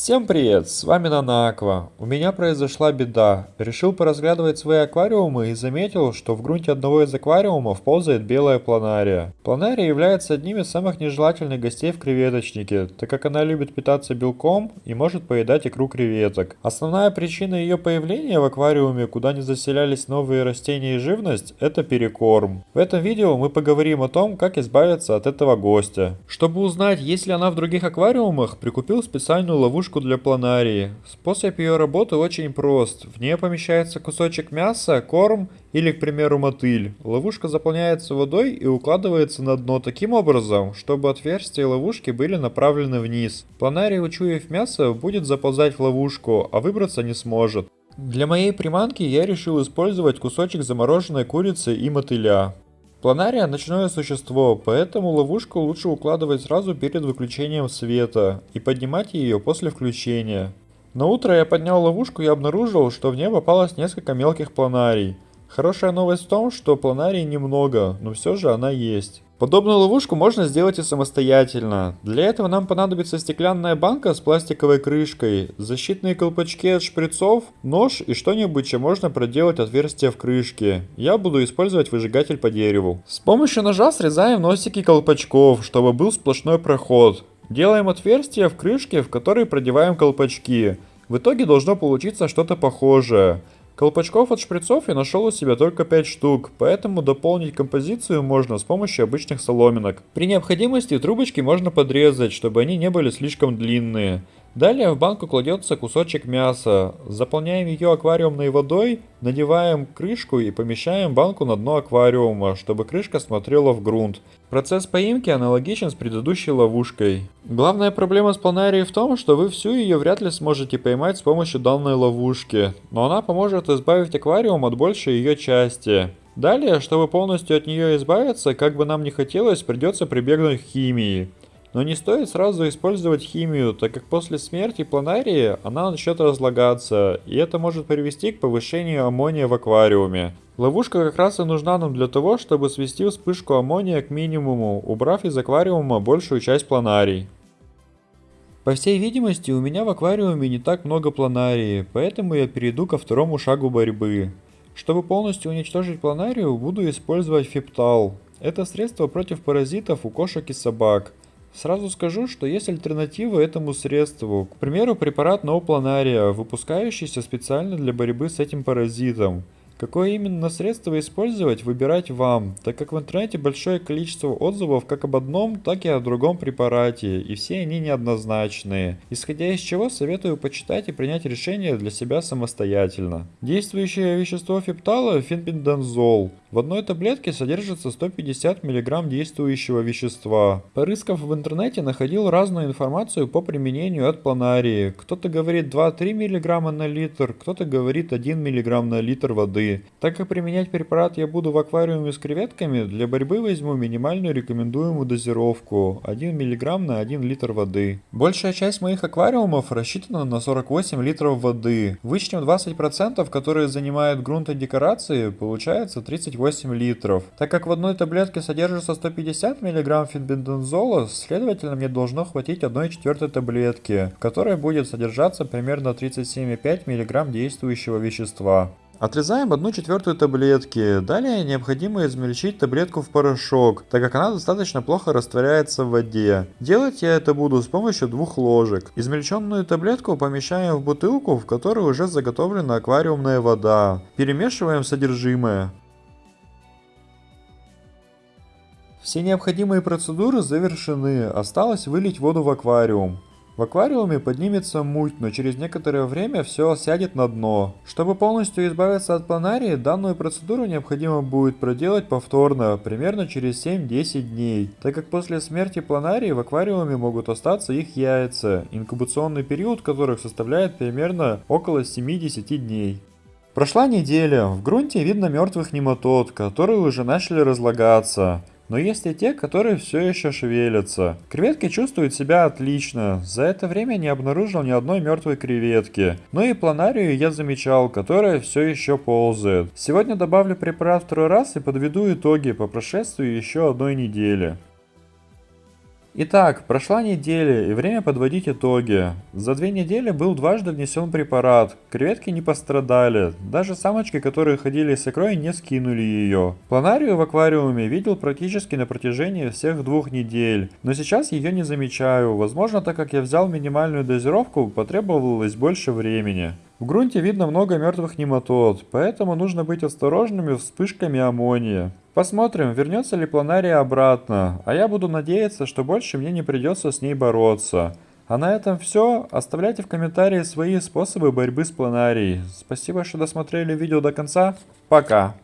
Всем привет, с вами Нанаква. У меня произошла беда. Решил поразглядывать свои аквариумы и заметил, что в грунте одного из аквариумов ползает белая планария. Планария является одним из самых нежелательных гостей в креветочнике, так как она любит питаться белком и может поедать икру креветок. Основная причина ее появления в аквариуме, куда не заселялись новые растения и живность, это перекорм. В этом видео мы поговорим о том, как избавиться от этого гостя. Чтобы узнать, есть ли она в других аквариумах, прикупил специальную ловушку ловушку для планарии. Способ ее работы очень прост. В нее помещается кусочек мяса, корм или, к примеру, мотыль. Ловушка заполняется водой и укладывается на дно таким образом, чтобы отверстия ловушки были направлены вниз. Планарий, учуяв мясо, будет заползать в ловушку, а выбраться не сможет. Для моей приманки я решил использовать кусочек замороженной курицы и мотыля. Планария – ночное существо, поэтому ловушку лучше укладывать сразу перед выключением света и поднимать ее после включения. На утро я поднял ловушку и обнаружил, что в нее попалось несколько мелких планарий. Хорошая новость в том, что планарий немного, но все же она есть. Подобную ловушку можно сделать и самостоятельно. Для этого нам понадобится стеклянная банка с пластиковой крышкой, защитные колпачки от шприцов, нож и что-нибудь, чем можно проделать отверстие в крышке. Я буду использовать выжигатель по дереву. С помощью ножа срезаем носики колпачков, чтобы был сплошной проход. Делаем отверстие в крышке, в который продеваем колпачки. В итоге должно получиться что-то похожее. Колпачков от шприцов я нашел у себя только 5 штук, поэтому дополнить композицию можно с помощью обычных соломинок. При необходимости трубочки можно подрезать, чтобы они не были слишком длинные. Далее в банку кладется кусочек мяса. Заполняем ее аквариумной водой, надеваем крышку и помещаем банку на дно аквариума, чтобы крышка смотрела в грунт. Процесс поимки аналогичен с предыдущей ловушкой. Главная проблема с планарией в том, что вы всю ее вряд ли сможете поймать с помощью данной ловушки, но она поможет избавить аквариум от большей ее части. Далее, чтобы полностью от нее избавиться, как бы нам ни хотелось, придется прибегнуть к химии. Но не стоит сразу использовать химию, так как после смерти планарии она начнет разлагаться, и это может привести к повышению аммония в аквариуме. Ловушка как раз и нужна нам для того, чтобы свести вспышку аммония к минимуму, убрав из аквариума большую часть планарий. По всей видимости, у меня в аквариуме не так много планарии, поэтому я перейду ко второму шагу борьбы. Чтобы полностью уничтожить планарию, буду использовать фиптал. Это средство против паразитов у кошек и собак. Сразу скажу, что есть альтернатива этому средству. К примеру, препарат Ноупланария, выпускающийся специально для борьбы с этим паразитом. Какое именно средство использовать, выбирать вам, так как в интернете большое количество отзывов как об одном, так и о другом препарате, и все они неоднозначные, исходя из чего советую почитать и принять решение для себя самостоятельно. Действующее вещество фиптала – фенбендазол. В одной таблетке содержится 150 мг действующего вещества. Порыскав в интернете, находил разную информацию по применению от планарии. Кто-то говорит 2-3 мг на литр, кто-то говорит 1 мг на литр воды. Так как применять препарат я буду в аквариуме с креветками, для борьбы возьму минимальную рекомендуемую дозировку 1 мг на 1 литр воды. Большая часть моих аквариумов рассчитана на 48 литров воды. Вычтем 20%, которые занимают грунт и декорации, получается 38 литров. Так как в одной таблетке содержится 150 мг фенбендазола, следовательно мне должно хватить 1 четвертой таблетки, в которой будет содержаться примерно 37,5 мг действующего вещества. Отрезаем одну четвертую таблетки. Далее необходимо измельчить таблетку в порошок, так как она достаточно плохо растворяется в воде. Делать я это буду с помощью двух ложек. Измельченную таблетку помещаем в бутылку, в которой уже заготовлена аквариумная вода. Перемешиваем содержимое. Все необходимые процедуры завершены, осталось вылить воду в аквариум. В аквариуме поднимется муть, но через некоторое время все сядет на дно. Чтобы полностью избавиться от планарии, данную процедуру необходимо будет проделать повторно, примерно через 7-10 дней, так как после смерти планарии в аквариуме могут остаться их яйца, инкубационный период которых составляет примерно около 70 дней. Прошла неделя, в грунте видно мертвых нематод, которые уже начали разлагаться. Но есть и те, которые все еще шевелятся. Креветки чувствуют себя отлично. За это время не обнаружил ни одной мертвой креветки. Ну и планарию я замечал, которая все еще ползает. Сегодня добавлю препарат второй раз и подведу итоги по прошествии еще одной недели. Итак, прошла неделя и время подводить итоги. За две недели был дважды внесен препарат, креветки не пострадали, даже самочки, которые ходили с икрой, не скинули ее. Планарию в аквариуме видел практически на протяжении всех двух недель, но сейчас ее не замечаю, возможно так как я взял минимальную дозировку, потребовалось больше времени. В грунте видно много мертвых нематод, поэтому нужно быть осторожными вспышками аммония. Посмотрим, вернется ли планария обратно, а я буду надеяться, что больше мне не придется с ней бороться. А на этом все. Оставляйте в комментарии свои способы борьбы с планарией. Спасибо, что досмотрели видео до конца. Пока.